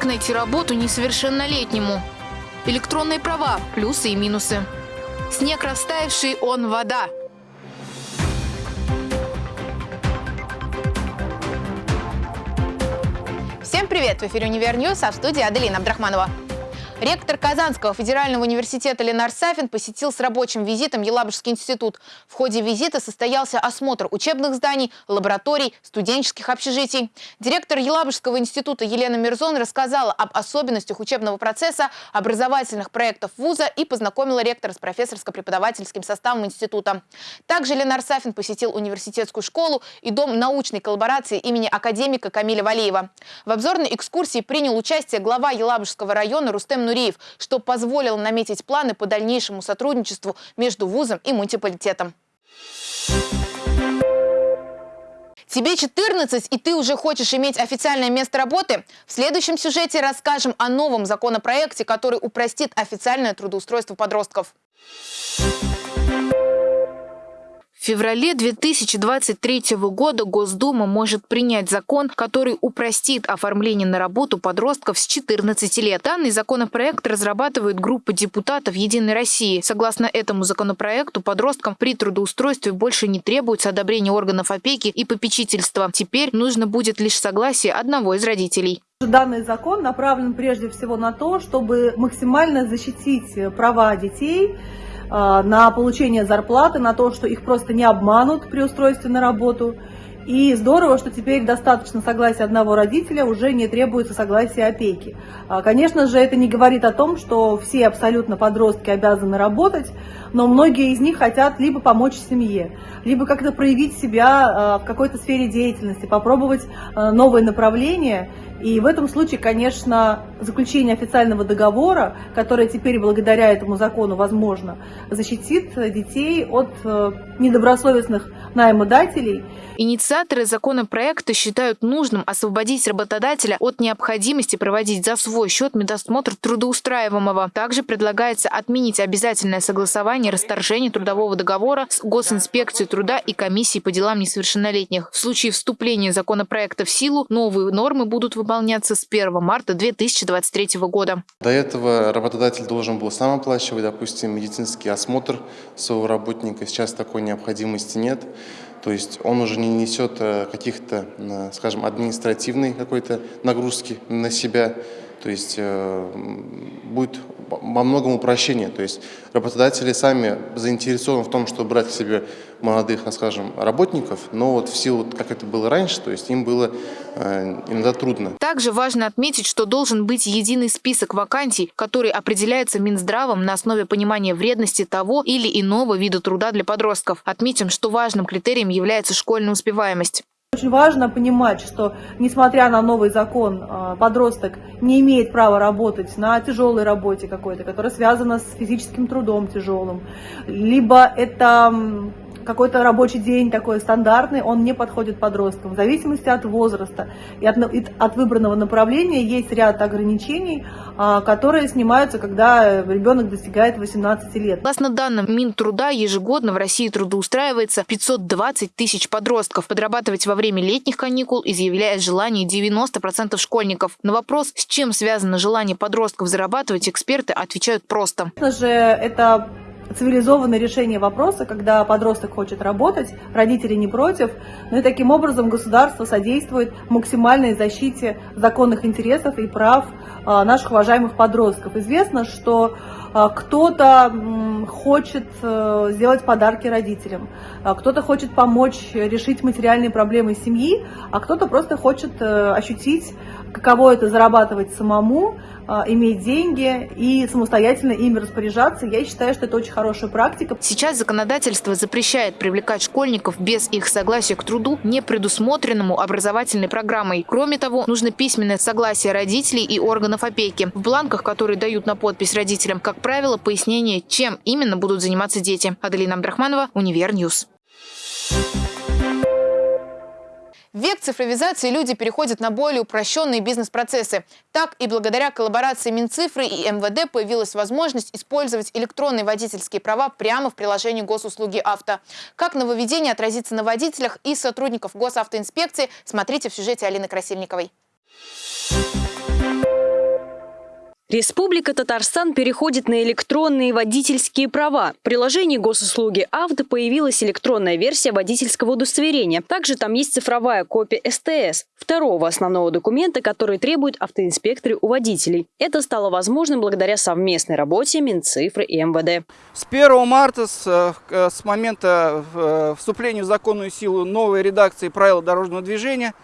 Как найти работу несовершеннолетнему? Электронные права, плюсы и минусы. Снег растаявший, он вода. Всем привет! В эфире «Универ а в студии Аделина Абдрахманова. Ректор Казанского федерального университета Ленар Сафин посетил с рабочим визитом Елабужский институт. В ходе визита состоялся осмотр учебных зданий, лабораторий, студенческих общежитий. Директор Елабужского института Елена Мирзон рассказала об особенностях учебного процесса, образовательных проектов вуза и познакомила ректора с профессорско-преподавательским составом института. Также Ленар Сафин посетил университетскую школу и дом научной коллаборации имени академика Камиля Валеева. В обзорной экскурсии принял участие глава Елабужского района Рустем Нуриев, что позволило наметить планы по дальнейшему сотрудничеству между вузом и муниципалитетом. Тебе 14, и ты уже хочешь иметь официальное место работы? В следующем сюжете расскажем о новом законопроекте, который упростит официальное трудоустройство подростков. В феврале 2023 года Госдума может принять закон, который упростит оформление на работу подростков с 14 лет. Данный законопроект разрабатывает группа депутатов «Единой России». Согласно этому законопроекту, подросткам при трудоустройстве больше не требуется одобрение органов опеки и попечительства. Теперь нужно будет лишь согласие одного из родителей. Данный закон направлен прежде всего на то, чтобы максимально защитить права детей, на получение зарплаты, на то, что их просто не обманут при устройстве на работу. И здорово, что теперь достаточно согласия одного родителя, уже не требуется согласия опеки. А, конечно же, это не говорит о том, что все абсолютно подростки обязаны работать, но многие из них хотят либо помочь семье, либо как-то проявить себя а, в какой-то сфере деятельности, попробовать новые направления. И в этом случае, конечно, заключение официального договора, которое теперь благодаря этому закону возможно, защитит детей от э, недобросовестных наймодателей. Инициаторы законопроекта считают нужным освободить работодателя от необходимости проводить за свой счет медосмотр трудоустраиваемого. Также предлагается отменить обязательное согласование расторжения трудового договора с Госинспекцией труда и комиссией по делам несовершеннолетних. В случае вступления законопроекта в силу новые нормы будут выполняться выполняться с 1 марта 2023 года. До этого работодатель должен был сам оплачивать, допустим, медицинский осмотр своего работника. Сейчас такой необходимости нет. То есть он уже не несет э, каких-то, э, скажем, административной какой-то нагрузки на себя. То есть э, будет во многом упрощение. То есть работодатели сами заинтересованы в том, чтобы брать к себе молодых, скажем, работников, но вот в силу, как это было раньше, то есть им было э, иногда трудно. Также важно отметить, что должен быть единый список вакансий, который определяется Минздравом на основе понимания вредности того или иного вида труда для подростков. Отметим, что важным критерием является школьная успеваемость. Очень важно понимать, что несмотря на новый закон, а, подросток не имеет права работать на тяжелой работе какой-то, которая связана с физическим трудом тяжелым, либо это какой-то рабочий день такой стандартный, он не подходит подросткам. В зависимости от возраста и от, и от выбранного направления есть ряд ограничений, а, которые снимаются, когда ребенок достигает 18 лет. Согласно данным Минтруда, ежегодно в России трудоустраивается 520 тысяч подростков. Подрабатывать во время летних каникул изъявляет желание 90% школьников. На вопрос, с чем связано желание подростков зарабатывать, эксперты отвечают просто. Конечно же, это цивилизованное решение вопроса, когда подросток хочет работать, родители не против, но и таким образом государство содействует максимальной защите законных интересов и прав а, наших уважаемых подростков. Известно, что а, кто-то хочет э, сделать подарки родителям, а, кто-то хочет помочь решить материальные проблемы семьи, а кто-то просто хочет э, ощутить, каково это зарабатывать самому, иметь деньги и самостоятельно ими распоряжаться. Я считаю, что это очень хорошая практика. Сейчас законодательство запрещает привлекать школьников без их согласия к труду, не предусмотренному образовательной программой. Кроме того, нужно письменное согласие родителей и органов опеки. В бланках, которые дают на подпись родителям, как правило, пояснение, чем именно будут заниматься дети. Аделина Абдрахманова, Универ News. В век цифровизации люди переходят на более упрощенные бизнес-процессы. Так и благодаря коллаборации Минцифры и МВД появилась возможность использовать электронные водительские права прямо в приложении госуслуги авто. Как нововведение отразится на водителях и сотрудников госавтоинспекции, смотрите в сюжете Алины Красильниковой. Thank you. Республика Татарстан переходит на электронные водительские права. В приложении госуслуги «Авто» появилась электронная версия водительского удостоверения. Также там есть цифровая копия СТС, второго основного документа, который требуют автоинспекторы у водителей. Это стало возможным благодаря совместной работе Минцифры и МВД. С 1 марта, с, э, с момента э, вступления в законную силу новой редакции правил дорожного движения,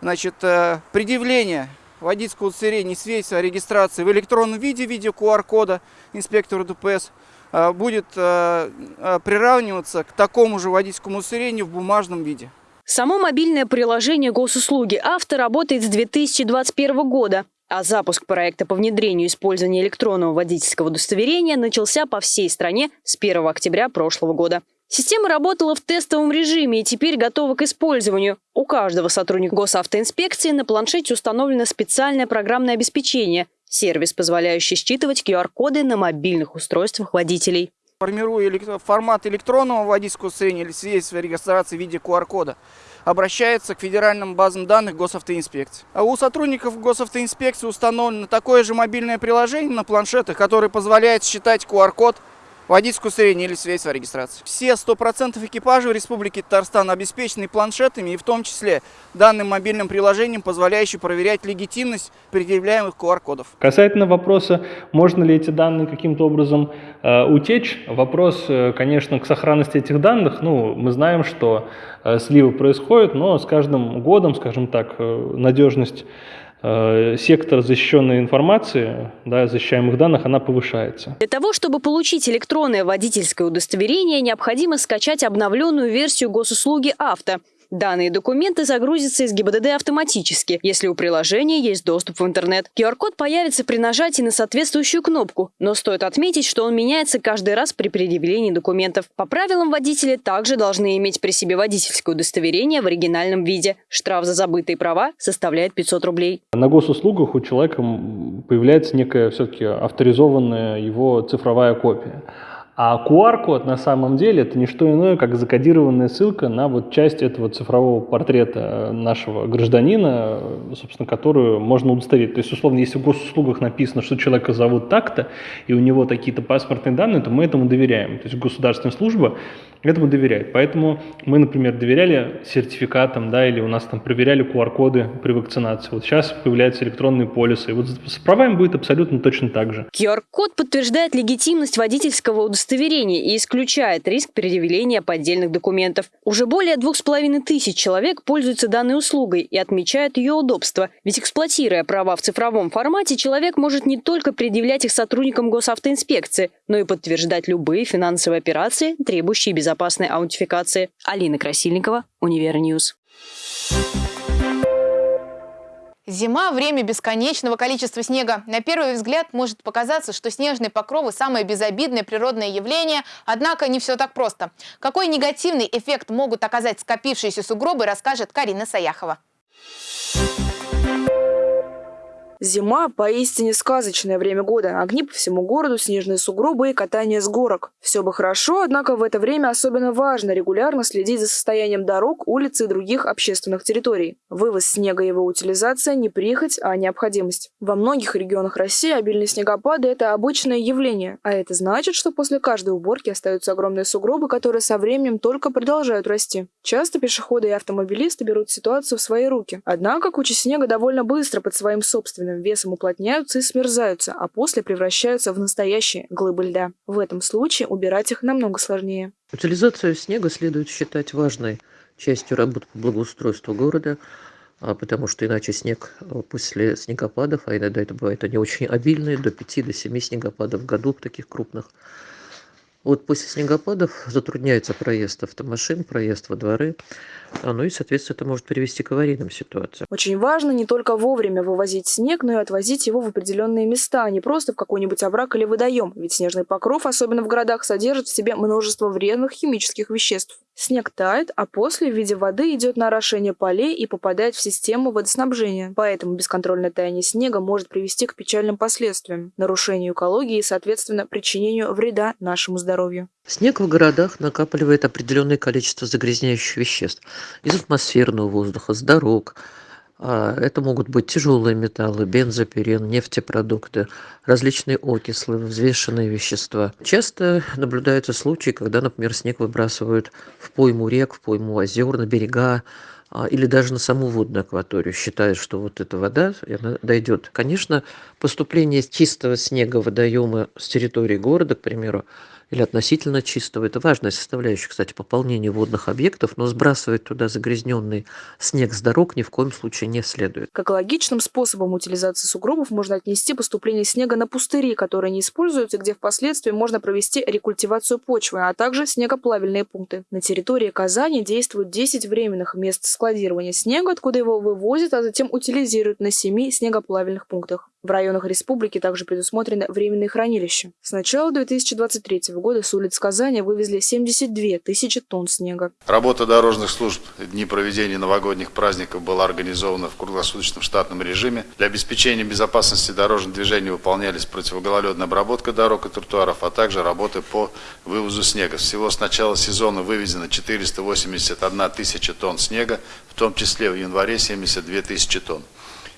значит, э, предъявление водительского удостоверения и свидетельства о регистрации в электронном виде в виде QR-кода инспектору ДПС э, будет э, э, приравниваться к такому же водительскому удостоверению в бумажном виде. Само мобильное приложение госуслуги «Авто» работает с 2021 года, а запуск проекта по внедрению использования электронного водительского удостоверения начался по всей стране с 1 октября прошлого года. Система работала в тестовом режиме и теперь готова к использованию. У каждого сотрудника госавтоинспекции на планшете установлено специальное программное обеспечение – сервис, позволяющий считывать QR-коды на мобильных устройствах водителей. Формируя формат электронного водительского удостоверения или свидетельства регистрации в виде QR-кода, обращается к федеральным базам данных госавтоинспекции. А у сотрудников госавтоинспекции установлено такое же мобильное приложение на планшетах, которое позволяет считать QR-код водительское удостоверение или свидетельство о регистрации. Все 100% экипажей в Республике Татарстан обеспечены планшетами и в том числе данным мобильным приложением, позволяющим проверять легитимность предъявляемых QR-кодов. Касательно вопроса, можно ли эти данные каким-то образом э, утечь, вопрос, э, конечно, к сохранности этих данных. Ну, мы знаем, что э, сливы происходят, но с каждым годом, скажем так, э, надежность сектор защищенной информации, да, защищаемых данных, она повышается. Для того, чтобы получить электронное водительское удостоверение, необходимо скачать обновленную версию госуслуги «Авто». Данные документы загрузятся из ГИБДД автоматически, если у приложения есть доступ в интернет. QR-код появится при нажатии на соответствующую кнопку, но стоит отметить, что он меняется каждый раз при предъявлении документов. По правилам водители также должны иметь при себе водительское удостоверение в оригинальном виде. Штраф за забытые права составляет 500 рублей. На госуслугах у человека появляется некая все-таки авторизованная его цифровая копия. А QR-код на самом деле это не что иное, как закодированная ссылка на вот часть этого цифрового портрета нашего гражданина, собственно, которую можно удостоверить. То есть, условно, если в госуслугах написано, что человека зовут так-то, и у него такие-то паспортные данные, то мы этому доверяем. То есть государственная служба этому доверяет. Поэтому мы, например, доверяли сертификатам, да, или у нас там проверяли QR-коды при вакцинации. Вот сейчас появляются электронные полисы. И вот с правами будет абсолютно точно так же. QR-код подтверждает легитимность водительского удостоверения и исключает риск предъявления поддельных документов. Уже более двух с половиной тысяч человек пользуются данной услугой и отмечают ее удобство. Ведь эксплуатируя права в цифровом формате, человек может не только предъявлять их сотрудникам госавтоинспекции, но и подтверждать любые финансовые операции, требующие безопасности безопасной аутентификации. Алина Красильникова, Универ News. Зима – время бесконечного количества снега. На первый взгляд может показаться, что снежные покровы – самое безобидное природное явление, однако не все так просто. Какой негативный эффект могут оказать скопившиеся сугробы, расскажет Карина Саяхова. Зима – поистине сказочное время года. Огни по всему городу, снежные сугробы и катание с горок. Все бы хорошо, однако в это время особенно важно регулярно следить за состоянием дорог, улиц и других общественных территорий. Вывоз снега и его утилизация – не прихоть, а необходимость. Во многих регионах России обильные снегопады – это обычное явление, а это значит, что после каждой уборки остаются огромные сугробы, которые со временем только продолжают расти. Часто пешеходы и автомобилисты берут ситуацию в свои руки. Однако куча снега довольно быстро под своим собственным собственным весом уплотняются и смерзаются, а после превращаются в настоящие глыбы льда. В этом случае убирать их намного сложнее. Утилизацию снега следует считать важной частью работы по благоустройству города, а потому что иначе снег э, после снегопадов, а иногда это бывает они очень обильные, до 5 до 7 снегопадов в году таких крупных, вот после снегопадов затрудняется проезд автомашин, проезд во дворы. А, ну и, соответственно, это может привести к аварийным ситуациям. Очень важно не только вовремя вывозить снег, но и отвозить его в определенные места, а не просто в какой-нибудь овраг или водоем. Ведь снежный покров, особенно в городах, содержит в себе множество вредных химических веществ. Снег тает, а после в виде воды идет на орошение полей и попадает в систему водоснабжения. Поэтому бесконтрольное таяние снега может привести к печальным последствиям, нарушению экологии и, соответственно, причинению вреда нашему здоровью. Снег в городах накапливает определенное количество загрязняющих веществ из атмосферного воздуха, с дорог, А это могут быть тяжелые металлы, бензопирен, нефтепродукты, различные окислы, взвешенные вещества. Часто наблюдаются случаи, когда, например, снег выбрасывают в пойму рек, в пойму озер, на берега, а, или даже на саму водную акваторию, считают, что вот эта вода она дойдет. Конечно, поступление чистого снега в водоемы с территории города, к примеру, или относительно чистого. Это важная составляющая, кстати, пополнения водных объектов, но сбрасывать туда загрязненный снег с дорог ни в коем случае не следует. К экологичным способам утилизации сугробов можно отнести поступление снега на пустыри, которые не используются, где впоследствии можно провести рекультивацию почвы, а также снегоплавильные пункты. На территории Казани действуют 10 временных мест складирования снега, откуда его вывозят, а затем утилизируют на 7 снегоплавильных пунктах. В районах республики также предусмотрены временные хранилища. С начала 2023 года с улиц Казани вывезли 72 тысячи тонн снега. Работа дорожных служб дни проведения новогодних праздников была организована в круглосуточном штатном режиме. Для обеспечения безопасности дорожного движения выполнялись противогололедная обработка дорог и тротуаров, а также работы по вывозу снега. Всего с начала сезона вывезено 481 тысяча тонн снега, в том числе в январе 72 тысячи тонн.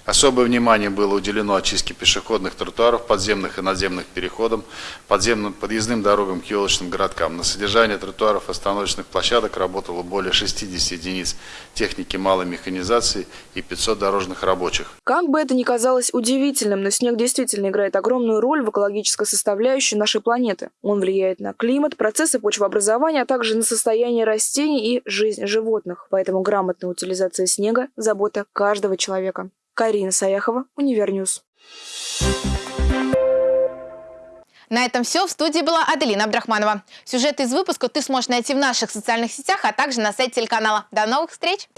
Особое внимание было уделено очистке пешеходных тротуаров, подземных и надземных переходов, подземным подъездным дорогам к елочным городкам. На содержание тротуаров остановочных площадок работало более 60 единиц техники малой механизации и 500 дорожных рабочих. Как бы это ни казалось удивительным, но снег действительно играет огромную роль в экологической составляющей нашей планеты. Он влияет на климат, процессы почвообразования, а также на состояние растений и жизнь животных. Поэтому грамотная утилизация снега – забота каждого человека. Карина Саяхова, Универ News. На этом все. В студии была Аделина Абдрахманова. Сюжет из выпуска ты сможешь найти в наших социальных сетях, а также на сайте телеканала. До новых встреч!